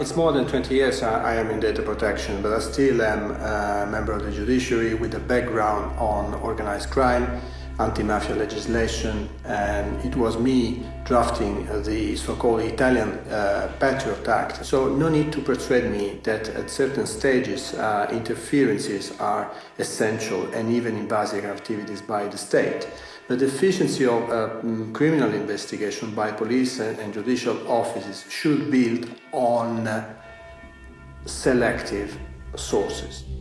It's more than 20 years I, am in data protection, but I still am a member of the judiciary with a background on organized crime, anti-mafia legislation, and it was me drafting the so-called Italian uh, Patriot Act. So no need to persuade me that at certain stages uh, interferences are essential and even invasive activities by the state. The efficiency of uh, mm, criminal investigation by police and, and judicial offices should build on uh, selective sources.